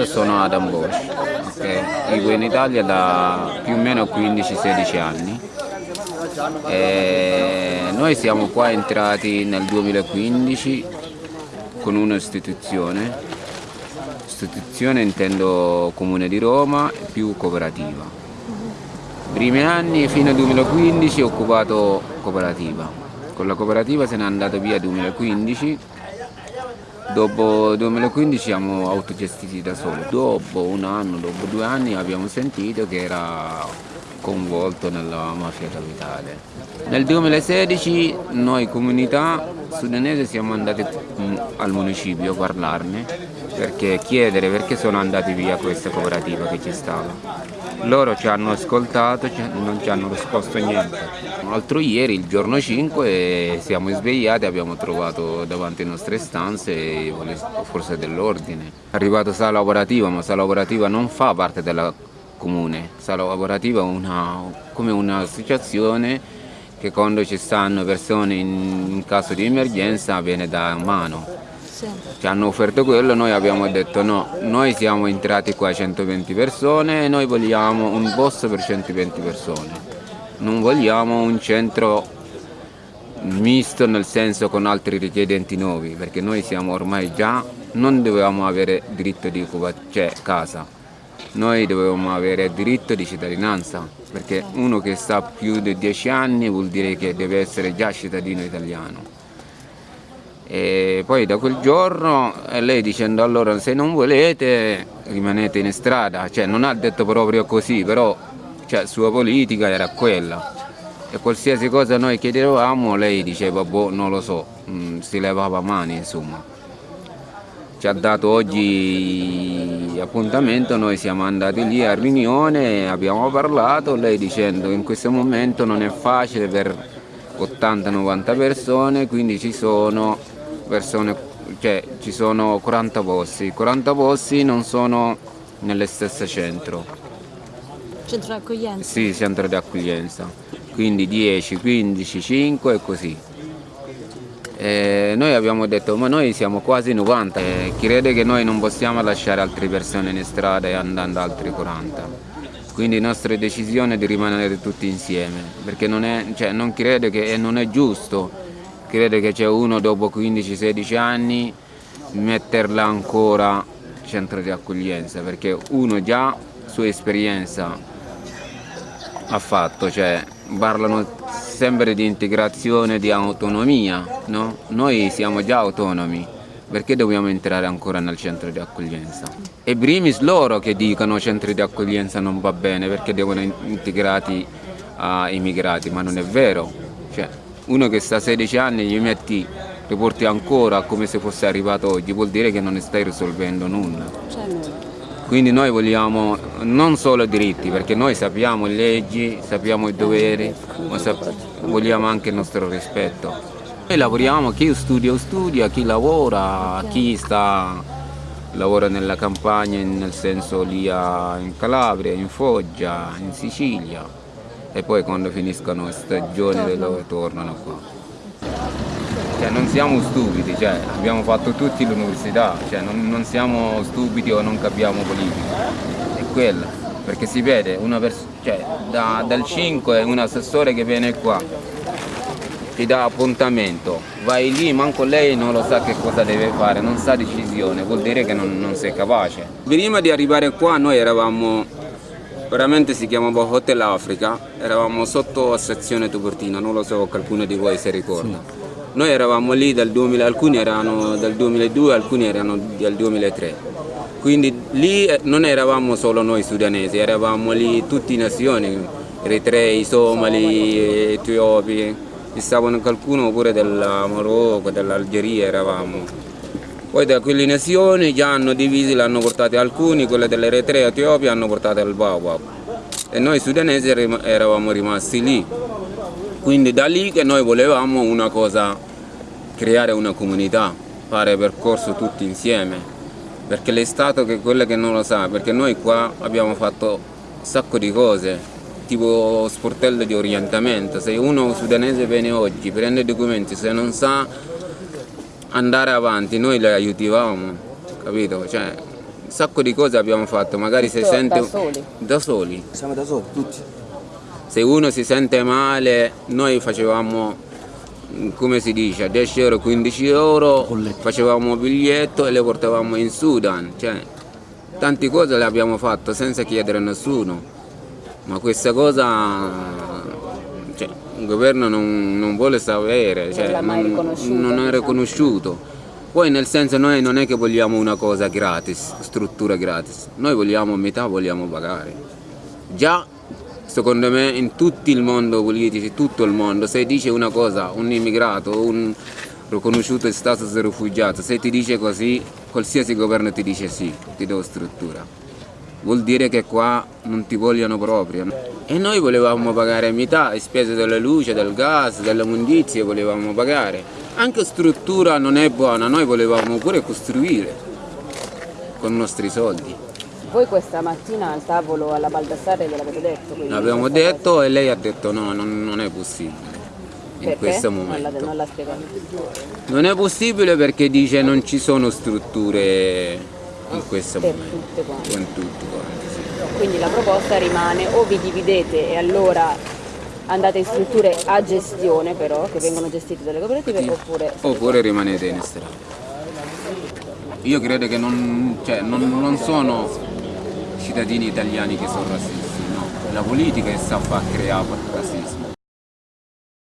Sono Adam Bosch, okay. vivo in Italia da più o meno 15-16 anni. E noi siamo qua entrati nel 2015 con un'istituzione, istituzione intendo Comune di Roma più cooperativa. Primi anni fino al 2015 ho occupato cooperativa, con la cooperativa se n'è andato via 2015 Dopo 2015 siamo autogestiti da soli. Dopo un anno, dopo due anni abbiamo sentito che era coinvolto nella mafia capitale. Nel 2016 noi comunità sudanese siamo andati mm, al municipio a parlarne perché chiedere perché sono andati via questa cooperativa che ci stava. Loro ci hanno ascoltato, non ci hanno risposto niente. L'altro ieri, il giorno 5, siamo svegliati abbiamo trovato davanti alle nostre stanze le forze dell'ordine. È arrivato sala lavorativa, ma sala lavorativa non fa parte della comune. Sala lavorativa è una, come un'associazione che quando ci stanno persone in, in caso di emergenza viene da mano ci hanno offerto quello, noi abbiamo detto no, noi siamo entrati qua 120 persone e noi vogliamo un posto per 120 persone, non vogliamo un centro misto nel senso con altri richiedenti nuovi, perché noi siamo ormai già, non dovevamo avere diritto di cioè casa, noi dovevamo avere diritto di cittadinanza, perché uno che sta più di 10 anni vuol dire che deve essere già cittadino italiano. E poi da quel giorno eh, lei dicendo allora se non volete rimanete in strada, cioè non ha detto proprio così, però cioè, sua politica era quella. E qualsiasi cosa noi chiedevamo lei diceva boh non lo so, mm, si levava mani insomma. Ci ha dato oggi appuntamento, noi siamo andati lì a riunione, abbiamo parlato, lei dicendo che in questo momento non è facile per 80-90 persone, quindi ci sono persone, cioè ci sono 40 posti, 40 posti non sono nelle stesse centro. Centro di accoglienza? Sì, centro di accoglienza, quindi 10, 15, 5 e così. E noi abbiamo detto ma noi siamo quasi 90, e chi crede che noi non possiamo lasciare altre persone in strada e andando altri 40. Quindi la nostra decisione è di rimanere tutti insieme, perché non, è, cioè, non crede che non è giusto crede che c'è uno dopo 15-16 anni metterla ancora centro di accoglienza perché uno già sua esperienza ha fatto, cioè parlano sempre di integrazione, di autonomia, no? Noi siamo già autonomi, perché dobbiamo entrare ancora nel centro di accoglienza? E primis loro che dicono centri di accoglienza non va bene perché devono integrati a immigrati, ma non è vero. Cioè, uno che sta a 16 anni gli metti, lo porti ancora come se fosse arrivato oggi, vuol dire che non stai risolvendo nulla. Quindi noi vogliamo non solo diritti, perché noi sappiamo le leggi, sappiamo i doveri, ma vogliamo anche il nostro rispetto. Noi lavoriamo, chi studia studia, chi lavora, chi sta, lavora nella campagna, nel senso lì in Calabria, in Foggia, in Sicilia e poi quando finiscono le stagioni di loro tornano qua. Cioè, non siamo stupidi, cioè, abbiamo fatto tutti l'università, cioè, non, non, siamo stupidi o non capiamo politica, è quella, perché si vede una cioè, da, dal 5 un assessore che viene qua, ti dà appuntamento, vai lì, manco lei non lo sa che cosa deve fare, non sa decisione, vuol dire che non, non sei capace. Prima di arrivare qua noi eravamo veramente si chiamava Hotel Africa, eravamo sotto sezione Tubertina, non lo so qualcuno di voi si ricorda. Sì. Noi eravamo lì dal 2000, alcuni erano del 2002, alcuni erano del 2003. Quindi lì eh, non eravamo solo noi sudanesi, eravamo lì tutte le nazioni, eritrei, somali, etiopi, stavano qualcuno pure del Marocco, dell'Algeria eravamo. Poi da quelle nazioni già hanno divisi, l'hanno portate alcuni, quelle dell'Eritrea e Etiopia hanno portate al Bawab. E noi sudanesi eravamo rimasti lì. Quindi da lì che noi volevamo una cosa, creare una comunità, fare percorso tutti insieme. Perché l'Estato che è quello che non lo sa, perché noi qua abbiamo fatto un sacco di cose, tipo sportello di orientamento. Se uno sudanese viene oggi, prende i documenti, se non sa andare avanti, noi le aiutavamo, capito? Cioè, sacco di cose abbiamo fatto, magari se Tutto sente... da soli? Da soli. Siamo da soli, tutti. Se uno si sente male, noi facevamo, come si dice, 10 euro, 15 euro, Bollette. facevamo biglietto e le portavamo in Sudan. Cioè, tante cose le abbiamo fatte senza chiedere a nessuno. Ma questa cosa il governo non, non vuole sapere, cioè, riconosciuto, non è diciamo. riconosciuto. Poi nel senso noi non è che vogliamo una cosa gratis, struttura gratis, noi vogliamo metà, vogliamo pagare. Già secondo me in tutto il mondo politico, tutto il mondo, se dice una cosa, un immigrato, un riconosciuto status di rifugiato, se ti dice così, qualsiasi governo ti dice sì, ti do struttura. Vuol dire che qua non ti vogliono proprio. E noi volevamo pagare metà, le spese della luce, del gas, delle immondizie volevamo pagare. Anche struttura non è buona, noi volevamo pure costruire con i nostri soldi. Voi questa mattina al tavolo alla Baldassarre gliel'avete detto? L'abbiamo detto e lei ha detto no, non, non è possibile cosa? in questo Non l'ha, momento. non l'ha spiegato. Non è possibile perché dice non ci sono strutture in questo Per momento. tutte quante. Con tutti quanti, sì. Quindi la proposta rimane o vi dividete e allora andate in strutture a gestione però, che vengono gestite dalle cooperative, oppure... Oppure rimanete in strada. Io credo che non, cioè, non, non sono cittadini italiani che sono razzisti, no. La politica è sta a creare razzismo.